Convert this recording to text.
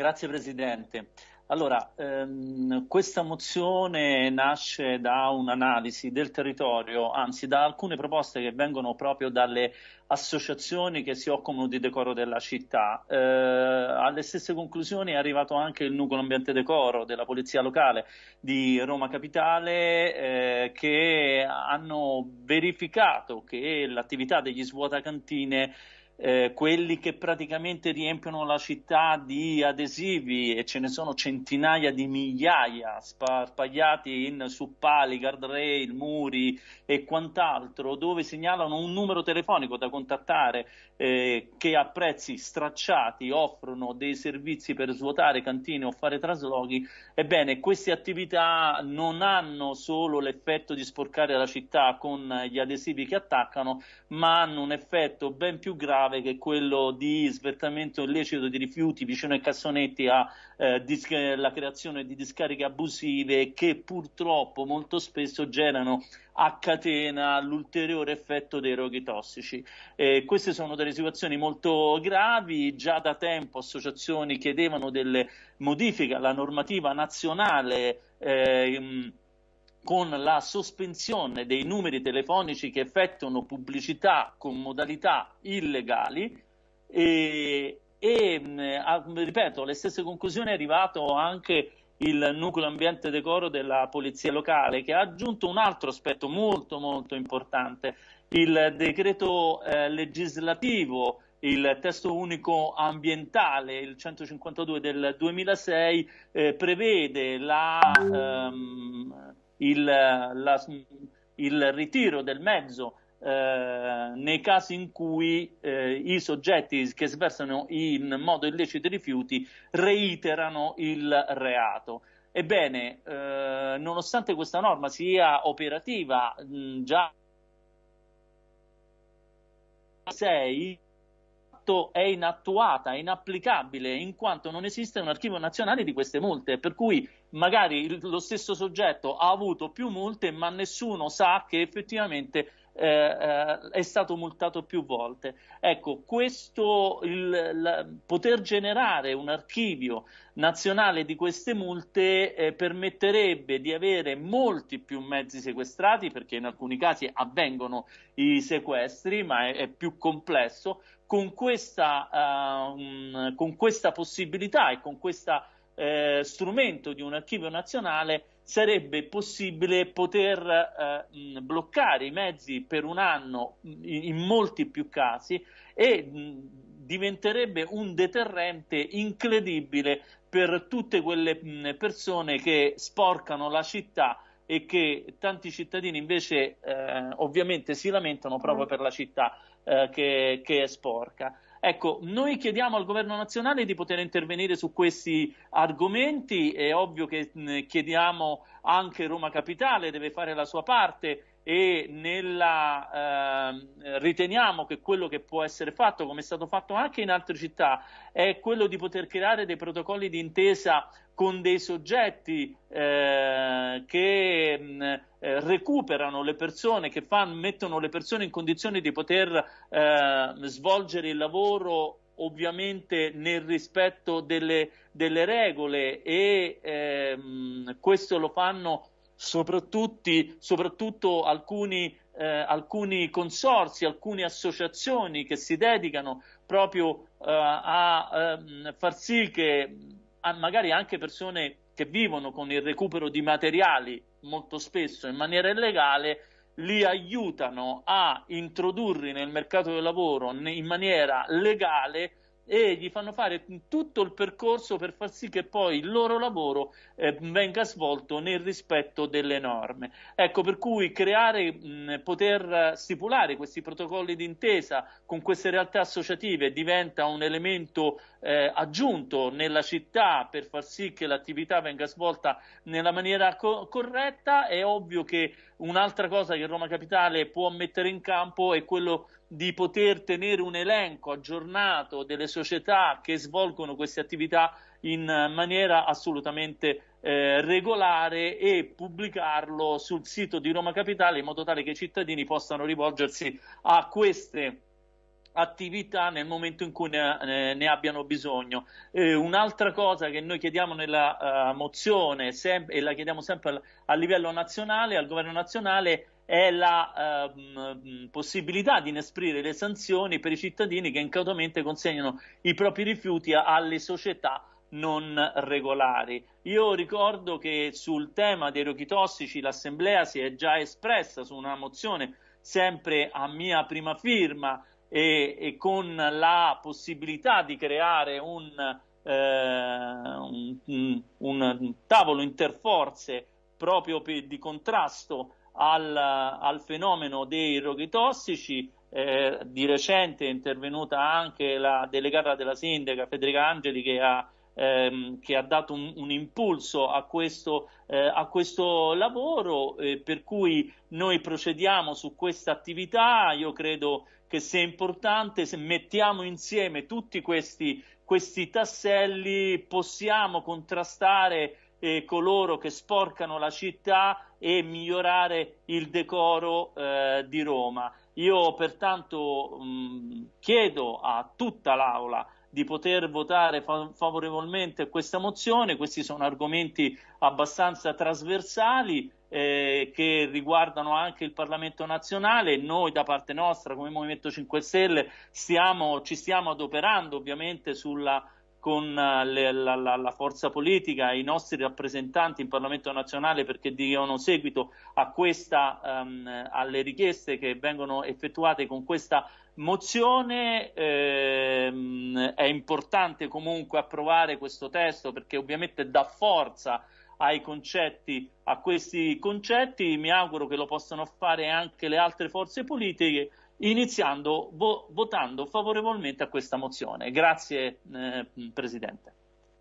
Grazie Presidente. Allora, ehm, questa mozione nasce da un'analisi del territorio, anzi da alcune proposte che vengono proprio dalle associazioni che si occupano di decoro della città. Eh, alle stesse conclusioni è arrivato anche il nucleo ambiente decoro della Polizia Locale di Roma Capitale eh, che hanno verificato che l'attività degli svuotacantine eh, quelli che praticamente riempiono la città di adesivi e ce ne sono centinaia di migliaia sparpagliati in suppali, guardrail, muri e quant'altro, dove segnalano un numero telefonico da contattare eh, che a prezzi stracciati offrono dei servizi per svuotare cantine o fare traslochi, ebbene queste attività non hanno solo l'effetto di sporcare la città con gli adesivi che attaccano, ma hanno un effetto ben più grave grave che è quello di svertamento illecito di rifiuti vicino ai cassonetti alla eh, creazione di discariche abusive che purtroppo molto spesso generano a catena l'ulteriore effetto dei roghi tossici. Eh, queste sono delle situazioni molto gravi, già da tempo associazioni chiedevano delle modifiche alla normativa nazionale eh, con la sospensione dei numeri telefonici che effettuano pubblicità con modalità illegali e, e a, ripeto, alle stesse conclusioni è arrivato anche il nucleo ambiente decoro della polizia locale che ha aggiunto un altro aspetto molto molto importante. Il decreto eh, legislativo il testo unico ambientale, il 152 del 2006, eh, prevede la ehm, il, la, il ritiro del mezzo eh, nei casi in cui eh, i soggetti che sversano in modo illecito i rifiuti reiterano il reato. Ebbene, eh, nonostante questa norma sia operativa mh, già 6 fatto è inattuata, è inapplicabile, in quanto non esiste un archivio nazionale di queste multe, per cui magari lo stesso soggetto ha avuto più multe, ma nessuno sa che effettivamente eh, eh, è stato multato più volte. Ecco, questo, il, la, poter generare un archivio nazionale di queste multe eh, permetterebbe di avere molti più mezzi sequestrati, perché in alcuni casi avvengono i sequestri, ma è, è più complesso. Con questa, uh, con questa possibilità e con questo eh, strumento di un archivio nazionale sarebbe possibile poter eh, bloccare i mezzi per un anno in, molti più casi e diventerebbe un deterrente incredibile per tutte quelle persone che sporcano la città e che tanti cittadini invece eh, ovviamente si lamentano proprio mm. per la città eh, che, che è sporca. Ecco, noi chiediamo al governo nazionale di poter intervenire su questi argomenti, è ovvio che chiediamo anche Roma Capitale, deve fare la sua parte e nella, eh, riteniamo che quello che può essere fatto, come è stato fatto anche in altre città, è quello di poter creare dei protocolli di intesa con dei soggetti eh, che mh, eh, recuperano le persone, che fanno, mettono le persone in condizione di poter eh, svolgere il lavoro ovviamente nel rispetto delle, delle regole e ehm, questo lo fanno soprattutto alcuni, eh, alcuni, consorsi, alcune associazioni che si dedicano proprio eh, a eh, far sì che magari anche persone che vivono con il recupero di materiali molto spesso in maniera illegale li aiutano a introdurli nel mercato del lavoro in maniera legale e gli fanno fare tutto il percorso per far sì che poi il loro lavoro eh, venga svolto nel rispetto delle norme. Ecco, per cui creare, mh, poter stipulare questi protocolli d'intesa con queste realtà associative diventa un elemento eh, aggiunto nella città per far sì che l'attività venga svolta nella maniera co corretta. È ovvio che un'altra cosa che Roma Capitale può mettere in campo è quello di poter tenere un elenco aggiornato delle società che svolgono queste attività in maniera assolutamente eh, regolare e pubblicarlo sul sito di Roma Capitale in modo tale che i cittadini possano rivolgersi a queste attività nel momento in cui ne, ne abbiano bisogno. Eh, un'altra cosa che noi chiediamo nella uh, mozione e la chiediamo sempre a livello nazionale, al governo nazionale, è la uh, possibilità di inesprire le sanzioni per i cittadini che incautamente consegnano i propri rifiuti alle società non regolari. Io ricordo che sul tema dei roghi tossici l'Assemblea si è già espressa su una mozione sempre a mia prima firma e, e con la possibilità di creare un, eh, un, un tavolo interforze proprio per, di contrasto al, al, fenomeno dei roghi tossici. Eh, di recente è intervenuta anche la delegata della sindaca Federica Angeli che ha ehm, che ha dato un, un impulso a questo, eh, a questo lavoro, eh, per cui noi procediamo su questa attività. Io credo che sia importante se mettiamo insieme tutti questi, questi tasselli possiamo contrastare eh, coloro che sporcano la città e migliorare il decoro eh, di Roma. Io pertanto mh, chiedo a tutta l'Aula di poter votare favorevolmente questa mozione. Questi sono argomenti abbastanza trasversali eh, che riguardano anche il Parlamento nazionale. Noi da parte nostra, come Movimento 5 Stelle, stiamo, ci stiamo adoperando ovviamente sulla con eh, le, la, la, la, forza politica, i nostri rappresentanti in Parlamento nazionale perché diano seguito questa, um, alle richieste che vengono effettuate con questa mozione. Ehm, è importante comunque approvare questo testo perché ovviamente dà forza ai concetti, a questi concetti. Mi auguro che lo possano fare anche le altre forze politiche iniziando vo- votando favorevolmente a questa mozione. Grazie eh, Presidente.